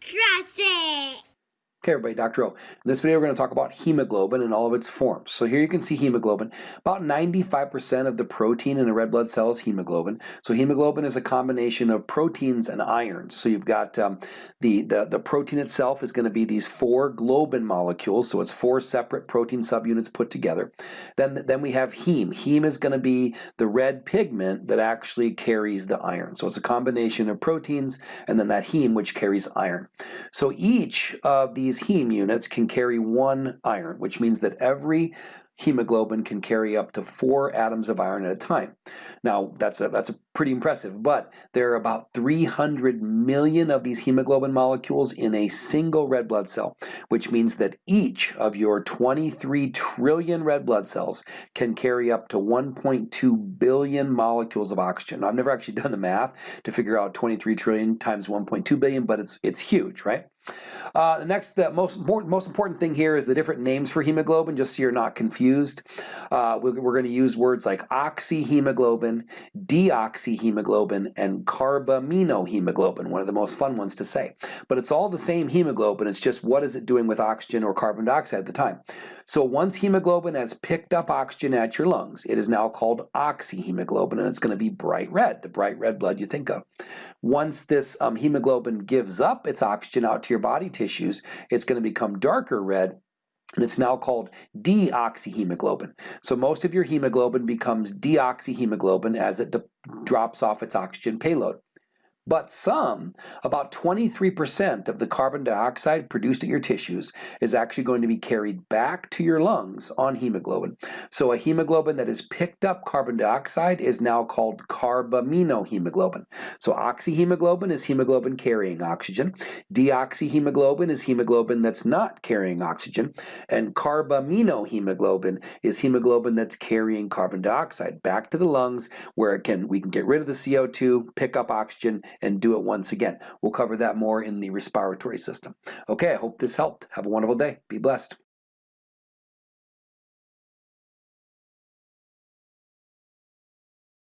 Trust Okay, everybody, Dr. O. In this video, we're going to talk about hemoglobin and all of its forms. So here you can see hemoglobin. About 95% of the protein in a red blood cell is hemoglobin. So hemoglobin is a combination of proteins and irons. So you've got um, the, the, the protein itself is going to be these four globin molecules. So it's four separate protein subunits put together. Then, then we have heme. Heme is going to be the red pigment that actually carries the iron. So it's a combination of proteins and then that heme which carries iron. So each of these these heme units can carry one iron, which means that every hemoglobin can carry up to four atoms of iron at a time. Now, that's a, that's a pretty impressive, but there are about 300 million of these hemoglobin molecules in a single red blood cell, which means that each of your 23 trillion red blood cells can carry up to 1.2 billion molecules of oxygen. Now, I've never actually done the math to figure out 23 trillion times 1.2 billion, but it's, it's huge, right? Uh, the next, the most important, most important thing here is the different names for hemoglobin, just so you're not confused. Uh, we're, we're going to use words like oxyhemoglobin, deoxyhemoglobin, and carbaminohemoglobin, one of the most fun ones to say. But it's all the same hemoglobin, it's just what is it doing with oxygen or carbon dioxide at the time. So once hemoglobin has picked up oxygen at your lungs, it is now called oxyhemoglobin, and it's going to be bright red, the bright red blood you think of. Once this um, hemoglobin gives up its oxygen out to your body tissues, it's going to become darker red and it's now called deoxyhemoglobin. So most of your hemoglobin becomes deoxyhemoglobin as it drops off its oxygen payload. But some, about 23% of the carbon dioxide produced at your tissues is actually going to be carried back to your lungs on hemoglobin. So a hemoglobin that has picked up carbon dioxide is now called carbaminohemoglobin. So oxyhemoglobin is hemoglobin carrying oxygen. Deoxyhemoglobin is hemoglobin that's not carrying oxygen. And carbaminohemoglobin is hemoglobin that's carrying carbon dioxide back to the lungs where it can we can get rid of the CO2, pick up oxygen, and do it once again. We'll cover that more in the respiratory system. Okay, I hope this helped. Have a wonderful day. Be blessed.